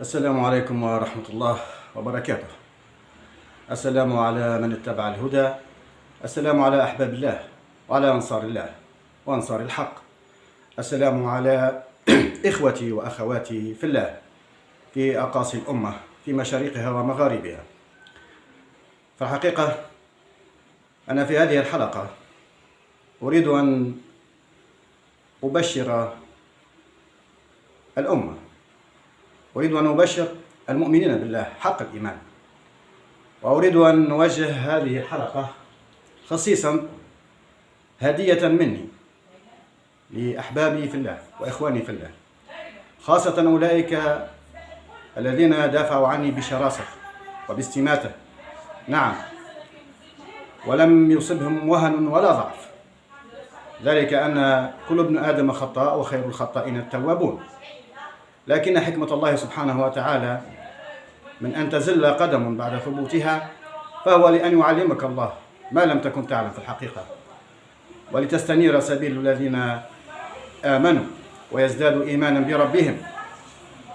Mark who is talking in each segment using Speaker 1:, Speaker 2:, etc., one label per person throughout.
Speaker 1: السلام عليكم ورحمة الله وبركاته. السلام على من اتبع الهدى. السلام على أحباب الله وعلى أنصار الله وأنصار الحق. السلام على إخوتي وأخواتي في الله في أقاصي الأمة في مشارقها ومغاربها. فالحقيقة أنا في هذه الحلقة أريد أن أبشر الأمة أريد أن أبشر المؤمنين بالله حق الإيمان وأريد أن نوجه هذه الحلقة خصيصا هدية مني لأحبابي في الله وإخواني في الله خاصة أولئك الذين دافعوا عني بشراسة وباستماتة. نعم ولم يصبهم وهن ولا ضعف. ذلك أن كل ابن آدم خطاء وخير الخطائين التوابون. لكن حكمة الله سبحانه وتعالى من أن تزل قدم بعد ثبوتها فهو لأن يعلمك الله ما لم تكن تعلم في الحقيقة. ولتستنير سبيل الذين آمنوا ويزدادوا إيمانا بربهم.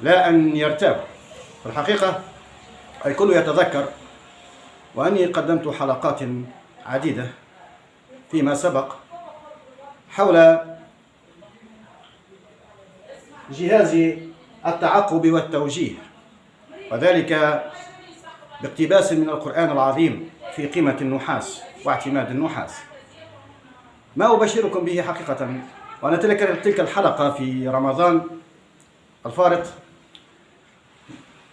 Speaker 1: لا أن يرتابوا. في الحقيقة الكل يتذكر وأني قدمت حلقات عديدة فيما سبق حول جهاز التعقب والتوجيه. وذلك باقتباس من القرآن العظيم في قيمة النحاس واعتماد النحاس. ما أبشركم به حقيقة؟ وأنا تلك تلك الحلقة في رمضان الفارط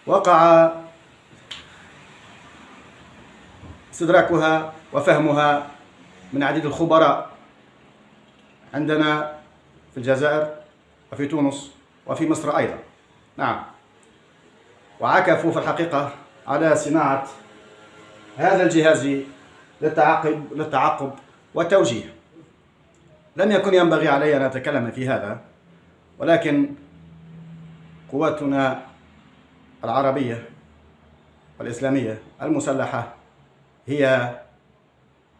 Speaker 1: وقع إستدراكها وفهمها من عديد الخبراء عندنا في الجزائر وفي تونس وفي مصر أيضا. نعم. وعكفوا في الحقيقة على صناعة هذا الجهاز للتعقب للتعقب والتوجيه. لم يكن ينبغي علي أن أتكلم في هذا ولكن قواتنا العربية والإسلامية المسلحة هي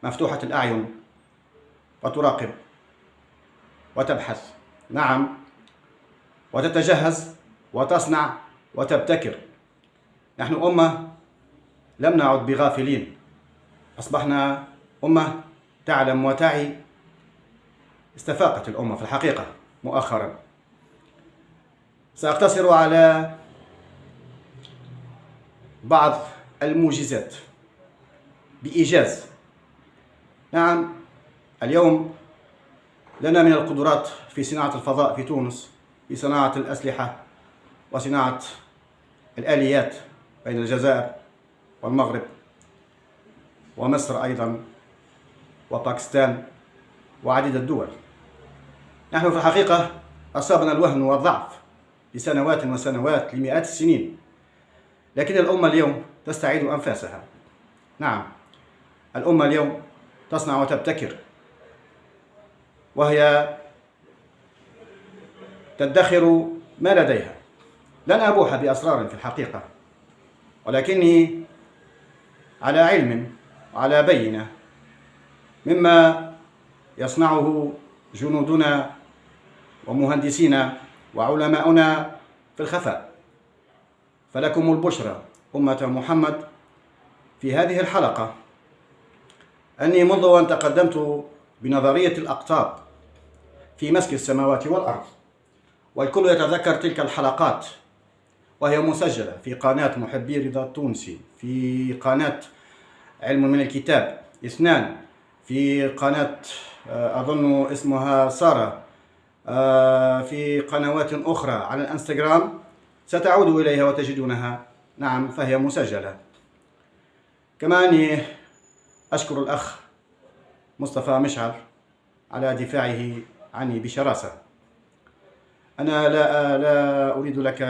Speaker 1: مفتوحة الأعين وتراقب وتبحث. نعم. وتتجهز وتصنع وتبتكر. نحن أمة لم نعد بغافلين. أصبحنا أمة تعلم وتعي. استفاقت الأمة في الحقيقة مؤخرا. سأقتصر على بعض الموجزات بإيجاز. نعم اليوم لنا من القدرات في صناعة الفضاء في تونس في صناعة الأسلحة وصناعة الآليات بين الجزائر والمغرب ومصر أيضا وباكستان وعديد الدول. نحن في الحقيقة أصابنا الوهن والضعف لسنوات وسنوات لمئات السنين لكن الأمة اليوم تستعيد أنفاسها. نعم الأمة اليوم تصنع وتبتكر وهي تدخر ما لديها. لن أبوح بأسرار في الحقيقة ولكني على علم وعلى بينة مما يصنعه جنودنا ومهندسينا وعلماؤنا في الخفاء. فلكم البشرى أمة محمد في هذه الحلقة. أني منذ أن تقدمت بنظرية الأقطاب في مسك السماوات والأرض والكل يتذكر تلك الحلقات وهي مسجلة في قناة محبي رضا التونسي في قناة علم من الكتاب إثنان في قناة آه، أظن اسمها سارة آه، في قنوات أخرى على الإنستغرام ستعود إليها وتجدونها. نعم فهي مسجلة. كما أني أشكر الأخ مصطفى مشعل على دفاعه عني بشراسة. أنا لا لا أريد لك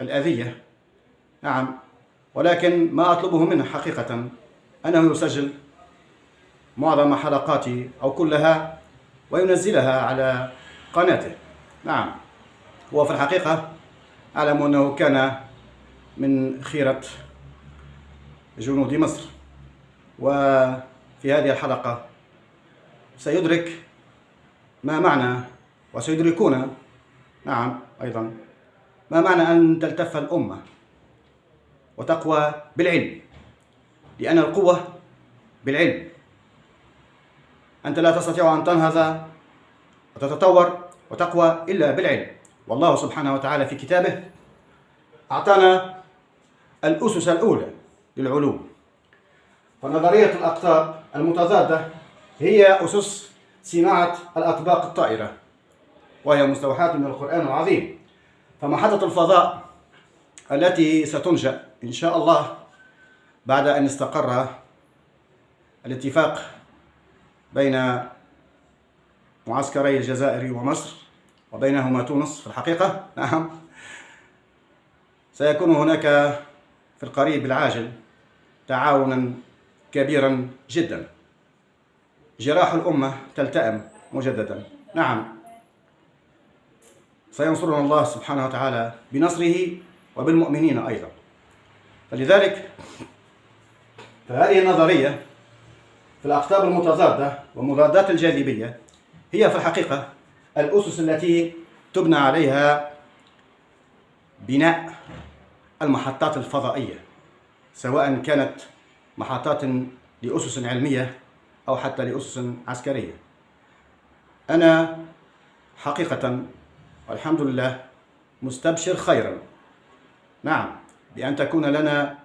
Speaker 1: الأذية. نعم. ولكن ما أطلبه منه حقيقة. أنه يسجل معظم حلقاتي أو كلها وينزلها على قناته. نعم. هو في الحقيقة أعلم أنه كان من خيرة جنود مصر. وفي هذه الحلقة سيدرك ما معنى وسيدركون. نعم أيضا. ما معنى أن تلتف الأمة وتقوى بالعلم؟ لأن القوة بالعلم. أنت لا تستطيع أن تنهض وتتطور وتقوى إلا بالعلم. والله سبحانه وتعالى في كتابه أعطانا الأسس الأولى للعلوم. فنظرية الأقطاب المتضادة هي أسس صناعة الأطباق الطائرة وهي مستوحاة من القرآن العظيم. فمحطة الفضاء التي ستنشأ إن شاء الله بعد أن استقر الاتفاق بين معسكري الجزائر ومصر وبينهما تونس في الحقيقة. نعم. سيكون هناك في القريب العاجل تعاونا كبيرا جدا. جراح الأمة تلتئم مجددا. نعم. سينصرنا الله سبحانه وتعالى بنصره وبالمؤمنين أيضا. فلذلك فهذه النظرية في الأقطاب المتضادة ومضادات الجاذبية هي في الحقيقة الأسس التي تبنى عليها بناء المحطات الفضائية سواء كانت محطات لأسس علمية أو حتى لأسس عسكرية. أنا حقيقة والحمد لله مستبشر خيرا. نعم بأن تكون لنا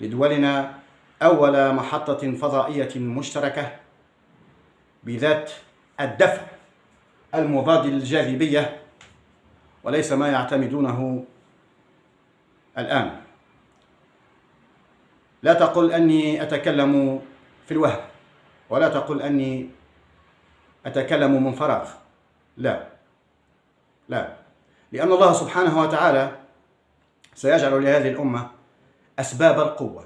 Speaker 1: لدولنا أول محطة فضائية مشتركة بذات الدفع المضاد للجاذبية وليس ما يعتمدونه الآن. لا تقل أني أتكلم في الوهم ولا تقل أني أتكلم من فراغ لا. لا. لأن الله سبحانه وتعالى سيجعل لهذه الأمة أسباب القوة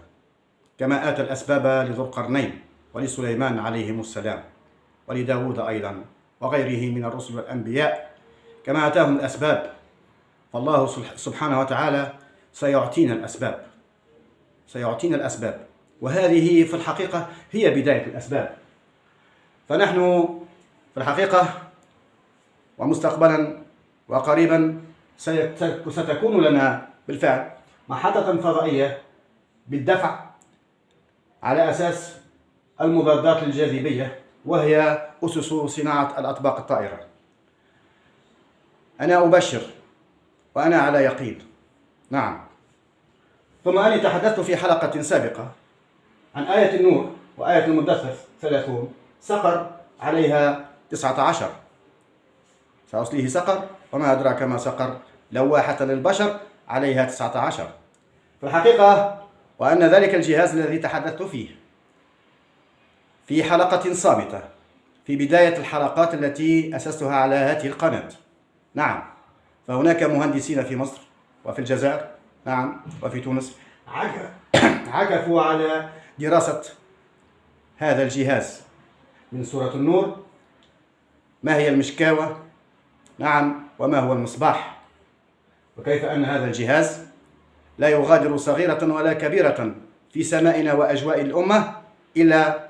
Speaker 1: كما آتى الأسباب لذو القرنين ولسليمان عليهم السلام ولداود أيضا وغيره من الرسل والأنبياء. كما أتاهم الأسباب فالله سبحانه وتعالى سيعطينا الأسباب. سيعطينا الأسباب. وهذه في الحقيقة هي بداية الأسباب. فنحن في الحقيقة ومستقبلا وقريبا ستكون لنا بالفعل محطة فضائية بالدفع على أساس المضادات للجاذبية وهي أسس صناعة الأطباق الطائرة. أنا أبشر وأنا على يقين. نعم. ثم أني تحدثت في حلقة سابقة عن آية النور وآية المدثر ثلاثون سقر عليها تسعة عشر. سأصليه سقر. وما أدراك ما سقر لواحة للبشر عليها تسعة عشر. في الحقيقة وأن ذلك الجهاز الذي تحدثت فيه في حلقة صامتة في بداية الحلقات التي أسستها على هذه القناة. نعم فهناك مهندسين في مصر وفي الجزائر نعم وفي تونس. عكفوا على دراسة هذا الجهاز من سورة النور. ما هي المشكاوة؟ نعم وما هو المصباح؟ وكيف أن هذا الجهاز لا يغادر صغيرة ولا كبيرة في سمائنا وأجواء الأمة إلا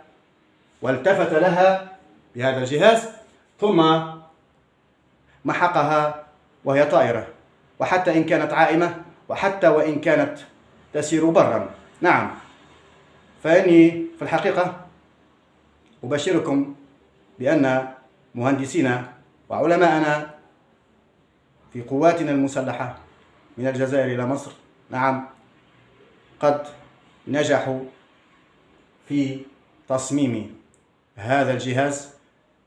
Speaker 1: والتفت لها بهذا الجهاز ثم محقها وهي طائرة. وحتى إن كانت عائمة وحتى وإن كانت تسير برا. نعم. فإني في الحقيقة أبشركم بأن مهندسينا وعلماءنا في قواتنا المسلحة من الجزائر إلى مصر. نعم قد نجحوا في تصميم هذا الجهاز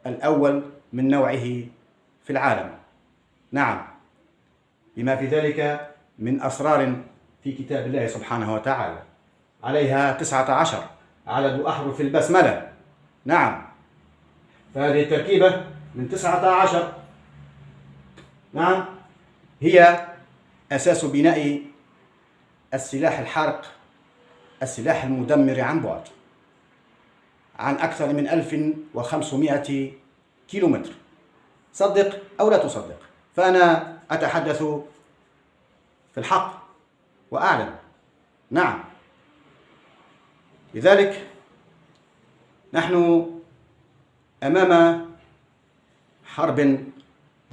Speaker 1: الأول من نوعه في العالم. نعم بما في ذلك من أسرار في كتاب الله سبحانه وتعالى. عليها تسعة عشر عدد أحرف البسملة. نعم فهذه التركيبة من تسعة عشر نعم. هي أساس بناء السلاح الحارق السلاح المدمر عن بعد عن أكثر من 1500 كيلومتر. صدق أو لا تصدق فأنا أتحدث في الحق وأعلم. نعم. لذلك نحن أمام حرب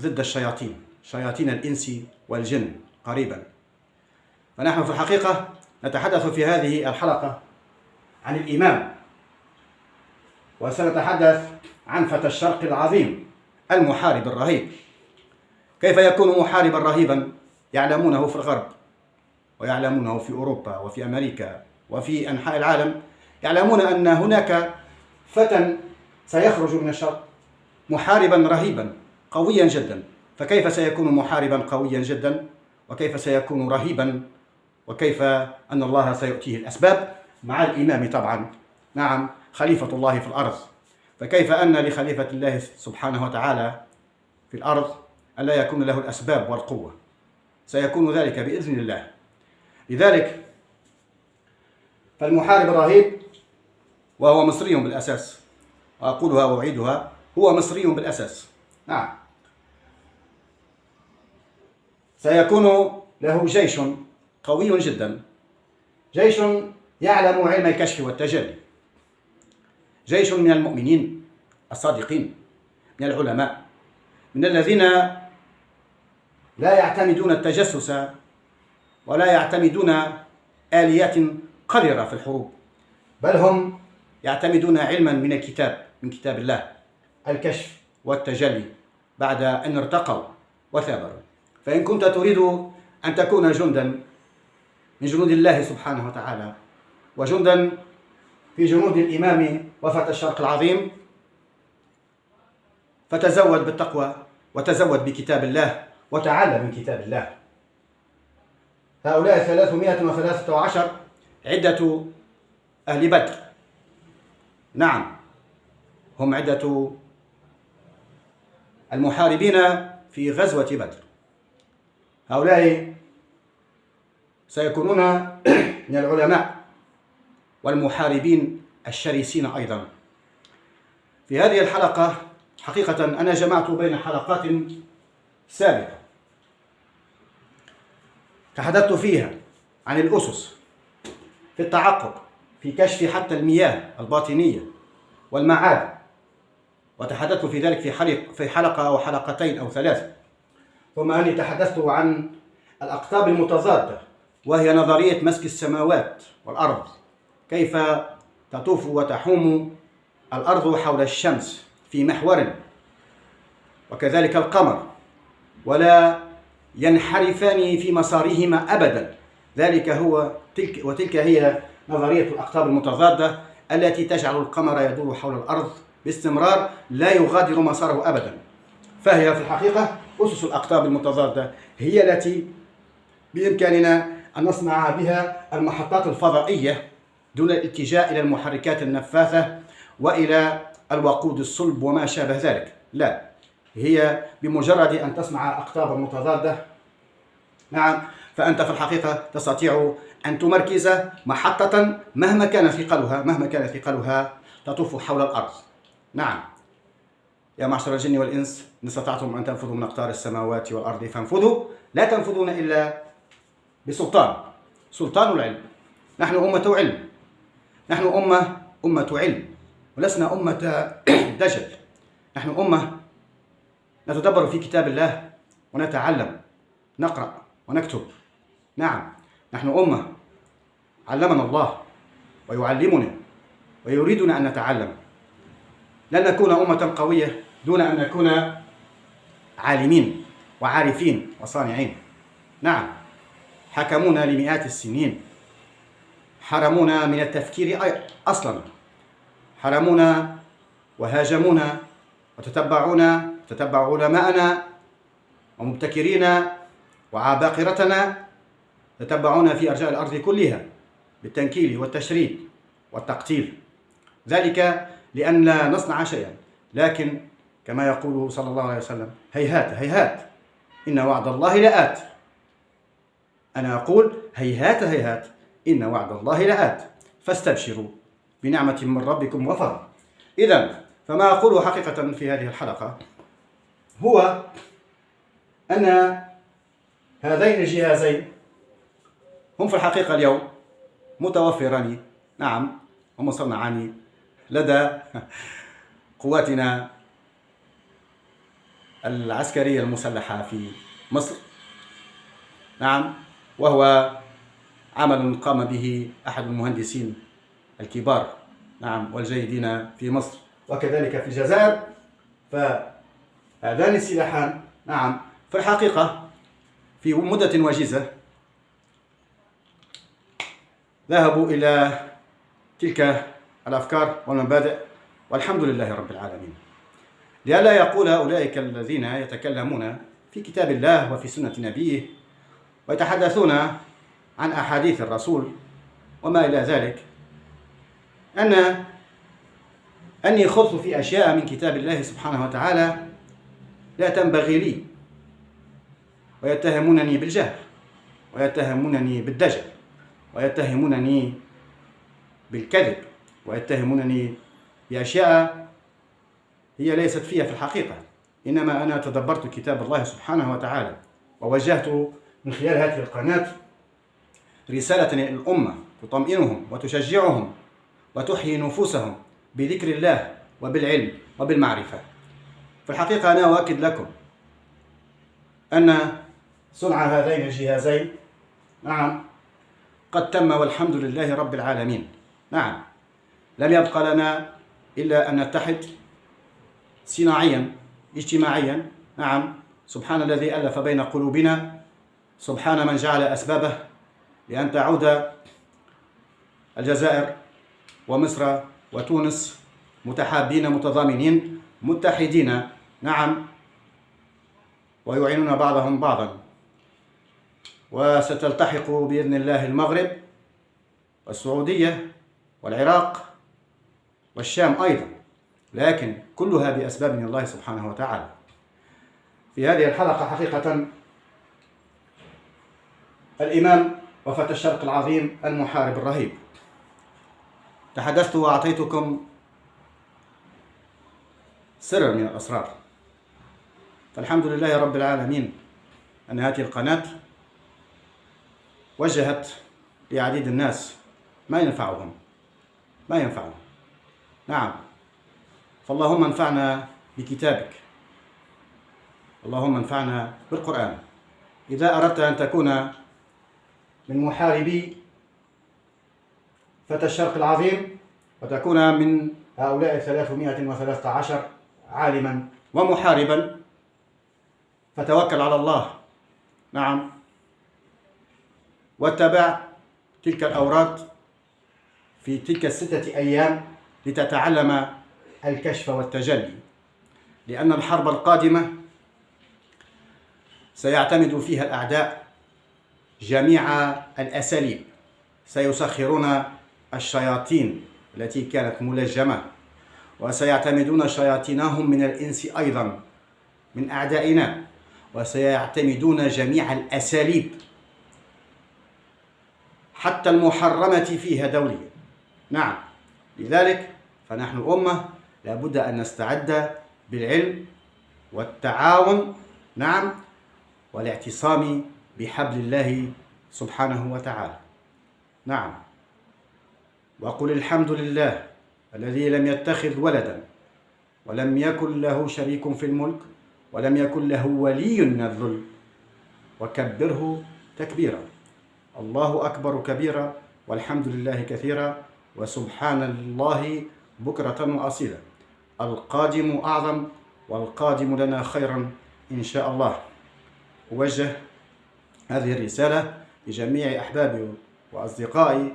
Speaker 1: ضد الشياطين. شياطين الإنس والجن قريبا. فنحن في الحقيقة نتحدث في هذه الحلقة عن الإمام وسنتحدث عن فتى الشرق العظيم المحارب الرهيب. كيف يكون محاربا رهيبا؟ يعلمونه في الغرب ويعلمونه في أوروبا وفي أمريكا وفي أنحاء العالم. يعلمون أن هناك فتى سيخرج من الشرق محاربا رهيبا قويا جدا. فكيف سيكون محاربا قويا جدا؟ وكيف سيكون رهيبا؟ وكيف أن الله سيؤتيه الأسباب؟ مع الإمام طبعا. نعم خليفة الله في الأرض. فكيف أن لخليفة الله سبحانه وتعالى في الأرض ألا يكون له الأسباب والقوة؟ سيكون ذلك بإذن الله. لذلك فالمحارب الرهيب وهو مصري بالأساس. وأقولها وأعيدها هو مصري بالأساس. نعم. سيكون له جيش قوي جدا. جيش يعلم علم الكشف والتجلي. جيش من المؤمنين الصادقين من العلماء من الذين لا يعتمدون التجسس ولا يعتمدون آليات قذرة في الحروب بل هم يعتمدون علما من الكتاب من كتاب الله الكشف والتجلي بعد أن ارتقوا وثابروا. فإن كنت تريد أن تكون جندا من جنود الله سبحانه وتعالى وجندا في جنود الإمام وفتى الشرق العظيم فتزود بالتقوى وتزود بكتاب الله وتعلم من كتاب الله. هؤلاء ثلاثمائة وثلاثة عشر عدة أهل بدر. نعم هم عدة المحاربين في غزوة بدر. هؤلاء سيكونون من العلماء والمحاربين الشرسين أيضا. في هذه الحلقة حقيقة أنا جمعت بين حلقات سابقة تحدثت فيها عن الأسس في التعقب في كشف حتى المياه الباطنية والمعاد وتحدثت في ذلك في حلقة, أو حلقتين أو ثلاث ثم أني تحدثت عن الأقطاب المتضادة وهي نظرية مسك السماوات والأرض. كيف تطوف وتحوم الأرض حول الشمس في محور وكذلك القمر ولا ينحرفان في مسارهما أبدا. ذلك هو تلك وتلك هي نظرية الأقطاب المتضادة التي تجعل القمر يدور حول الأرض باستمرار لا يغادر مساره أبدا. فهي في الحقيقة أسس الأقطاب المتضادة هي التي بإمكاننا أن نصنع بها المحطات الفضائية دون الاتجاه إلى المحركات النفاثة وإلى الوقود الصلب وما شابه ذلك. لا هي بمجرد أن تصنع أقطابا متضادة. نعم فأنت في الحقيقة تستطيع أن تمركز محطة مهما كان ثقلها مهما كان ثقلها تطوف حول الأرض. نعم. يا معشر الجن والإنس إن استطعتم أن تنفذوا من أقطار السماوات والأرض فانفذوا. لا تنفذون إلا بسلطان سلطان العلم. نحن أمة علم. نحن أمة أمة علم. ولسنا أمة دجل. نحن أمة نتدبر في كتاب الله ونتعلم نقرأ ونكتب. نعم نحن أمة علمنا الله ويعلمنا ويريدنا أن نتعلم. لن نكون أمة قوية. دون أن نكون عالمين وعارفين وصانعين. نعم. حكمونا لمئات السنين. حرمونا من التفكير أصلا. حرمونا وهاجمونا وتتبعونا تتبعوا علماءنا ومبتكرين وعباقرتنا تتبعونا في أرجاء الأرض كلها بالتنكيل والتشريد والتقتيل. ذلك لأن لا نصنع شيئا لكن كما يقول صلى الله عليه وسلم. هيهات هيهات. إن وعد الله لآت. أنا أقول هيهات هيهات. إن وعد الله لآت. فاستبشروا بنعمة من ربكم وفضل إذا فما أقوله حقيقة في هذه الحلقة هو أن هذين الجهازين هم في الحقيقة اليوم متوفران. نعم ومصنعان لدى قواتنا العسكرية المسلحة في مصر. نعم وهو عمل قام به أحد المهندسين الكبار نعم والجيدين في مصر. وكذلك في الجزائر فهذان السلاحان نعم في الحقيقة في مدة وجيزة ذهبوا إلى تلك الأفكار والمبادئ والحمد لله رب العالمين. لئلا يقول أولئك الذين يتكلمون في كتاب الله وفي سنة نبيه ويتحدثون عن أحاديث الرسول وما إلى ذلك. أن أني خضت في أشياء من كتاب الله سبحانه وتعالى لا تنبغي لي ويتهمونني بالجهل ويتهمونني بالدجل ويتهمونني بالكذب ويتهمونني بأشياء هي ليست فيها في الحقيقة. إنما أنا تدبرت كتاب الله سبحانه وتعالى ووجهت من خلال هذه القناة رسالة للأمة تطمئنهم وتشجعهم وتحيي نفوسهم بذكر الله وبالعلم وبالمعرفة. في الحقيقة أنا أؤكد لكم أن صنع هذين الجهازين نعم قد تم والحمد لله رب العالمين. نعم لم يبقى لنا إلا أن نتحد صناعيا اجتماعيا. نعم. سبحان الذي ألف بين قلوبنا. سبحان من جعل أسبابه لأن تعود الجزائر ومصر وتونس متحابين متضامنين متحدين. نعم. ويعينون بعضهم بعضا. وستلتحق بإذن الله المغرب والسعودية والعراق والشام أيضا. لكن كلها بأسباب من الله سبحانه وتعالى. في هذه الحلقة حقيقة الإمام وفتى الشرق العظيم المحارب الرهيب. تحدثت وأعطيتكم سرا من الأسرار. فالحمد لله رب العالمين أن هذه القناة وجهت لعديد الناس ما ينفعهم. ما ينفعهم. نعم. فاللهم انفعنا بكتابك. اللهم انفعنا بالقرآن. إذا أردت أن تكون من محاربي فتى الشرق العظيم وتكون من هؤلاء 313 عالما ومحاربا فتوكل على الله. نعم. واتبع تلك الأوراد في تلك الستة أيام لتتعلم الكشف والتجلي لأن الحرب القادمة سيعتمد فيها الأعداء جميع الأساليب. سيسخرون الشياطين التي كانت ملجمة وسيعتمدون شياطينهم من الإنس أيضا من أعدائنا وسيعتمدون جميع الأساليب حتى المحرمة فيها دوليا. نعم لذلك فنحن أمة لابد أن نستعد بالعلم والتعاون نعم والاعتصام بحبل الله سبحانه وتعالى. نعم. وقل الحمد لله الذي لم يتخذ ولدا ولم يكن له شريك في الملك ولم يكن له ولي من الذل. وكبره تكبيرا. الله أكبر كبيرا والحمد لله كثيرا وسبحان الله بكرة وأصيلا. القادم أعظم والقادم لنا خيرا إن شاء الله. أوجه هذه الرسالة لجميع أحبابي وأصدقائي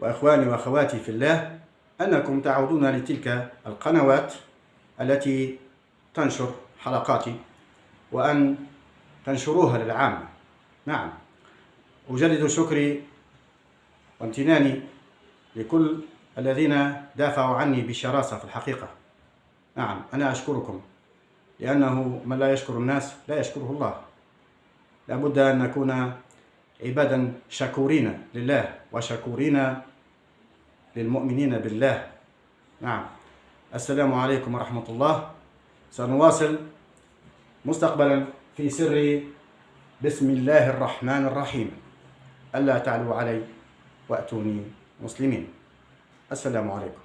Speaker 1: وإخواني وأخواتي في الله أنكم تعودون لتلك القنوات التي تنشر حلقاتي وأن تنشروها للعامة نعم أجدد شكري وامتناني لكل الذين دافعوا عني بشراسة في الحقيقة. نعم أنا أشكركم لأنه من لا يشكر الناس لا يشكره الله. لابد أن نكون عبادا شكورين لله وشكورين للمؤمنين بالله. نعم السلام عليكم ورحمة الله. سنواصل مستقبلا في سر بسم الله الرحمن الرحيم. ألا تعلوا علي وأتوني مسلمين. السلام عليكم.